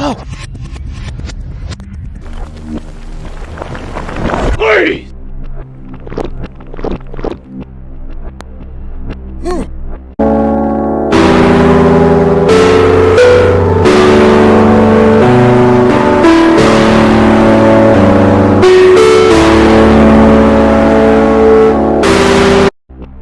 Oh!